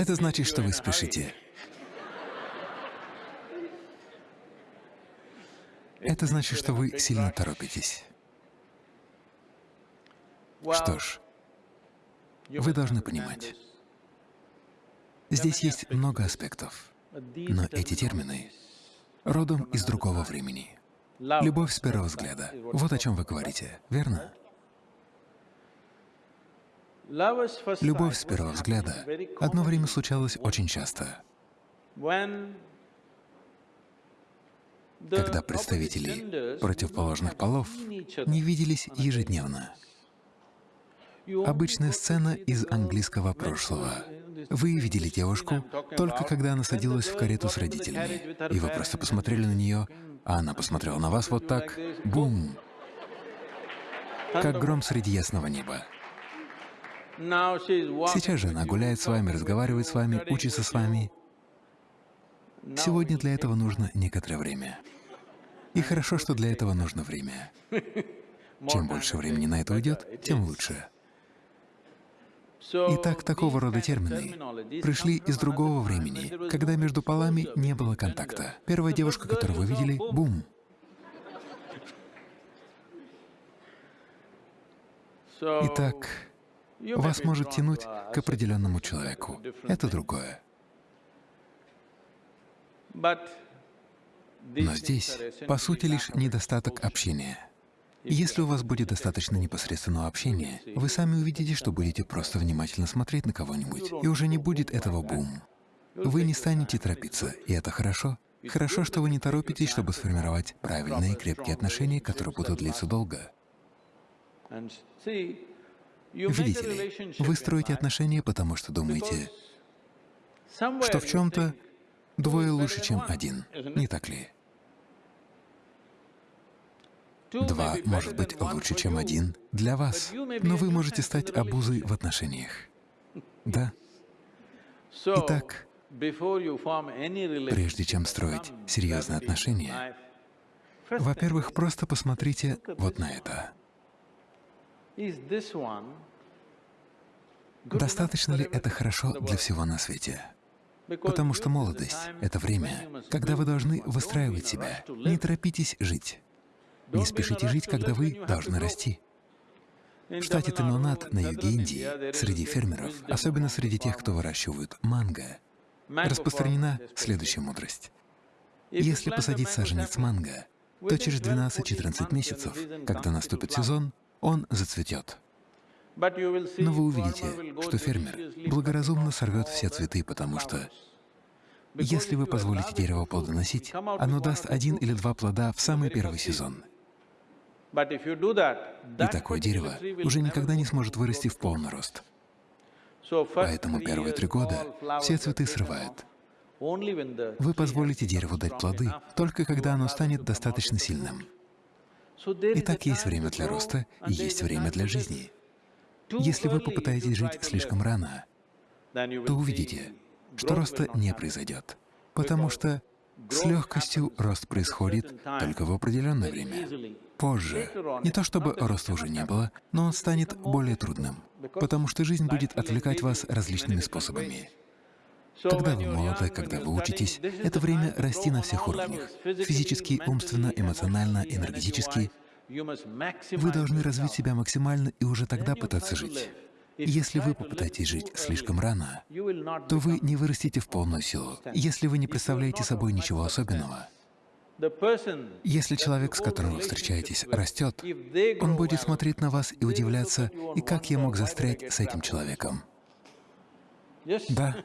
Это значит, что вы спешите. Это значит, что вы сильно торопитесь. Что ж, вы должны понимать, здесь есть много аспектов, но эти термины родом из другого времени. Любовь с первого взгляда — вот о чем вы говорите, верно? Любовь с первого взгляда одно время случалась очень часто, когда представители противоположных полов не виделись ежедневно. Обычная сцена из английского прошлого. Вы видели девушку только когда она садилась в карету с родителями, и вы просто посмотрели на нее, а она посмотрела на вас вот так — бум! Как гром среди ясного неба. Сейчас же она гуляет с вами, разговаривает с вами, учится с вами. Сегодня для этого нужно некоторое время. И хорошо, что для этого нужно время. Чем больше времени на это уйдет, тем лучше. Итак, такого рода термины пришли из другого времени, когда между полами не было контакта. Первая девушка, которую вы видели — бум! Итак, вас может тянуть к определенному человеку. Это другое. Но здесь, по сути, лишь недостаток общения. Если у вас будет достаточно непосредственного общения, вы сами увидите, что будете просто внимательно смотреть на кого-нибудь, и уже не будет этого бум. Вы не станете торопиться, и это хорошо. Хорошо, что вы не торопитесь, чтобы сформировать правильные крепкие отношения, которые будут длиться долго. Видите ли, вы строите отношения, потому что думаете, что в чем-то двое лучше, чем один, не так ли? Два может быть лучше, чем один для вас, но вы можете стать обузой в отношениях. Да? Итак, прежде чем строить серьезные отношения, во-первых, просто посмотрите вот на это. Достаточно ли это хорошо для всего на свете? Потому что молодость — это время, когда вы должны выстраивать себя. Не торопитесь жить. Не спешите жить, когда вы должны расти. В штате Тамилнад на юге Индии, среди фермеров, особенно среди тех, кто выращивают манго, распространена следующая мудрость. Если посадить саженец манго, то через 12-14 месяцев, когда наступит сезон, он зацветет. Но вы увидите, что фермер благоразумно сорвет все цветы, потому что если вы позволите дереву плодоносить, оно даст один или два плода в самый первый сезон. И такое дерево уже никогда не сможет вырасти в полный рост. Поэтому первые три года все цветы срывают. Вы позволите дереву дать плоды только когда оно станет достаточно сильным. Итак, есть время для роста и есть время для жизни. Если вы попытаетесь жить слишком рано, то увидите, что роста не произойдет, потому что с легкостью рост происходит только в определенное время. Позже. Не то чтобы роста уже не было, но он станет более трудным, потому что жизнь будет отвлекать вас различными способами. Когда вы молоды, когда вы учитесь, это время расти на всех уровнях — физически, умственно, эмоционально, энергетически. Вы должны развить себя максимально и уже тогда пытаться жить. Если вы попытаетесь жить слишком рано, то вы не вырастете в полную силу, если вы не представляете собой ничего особенного. Если человек, с которым вы встречаетесь, растет, он будет смотреть на вас и удивляться, и как я мог застрять с этим человеком. Да,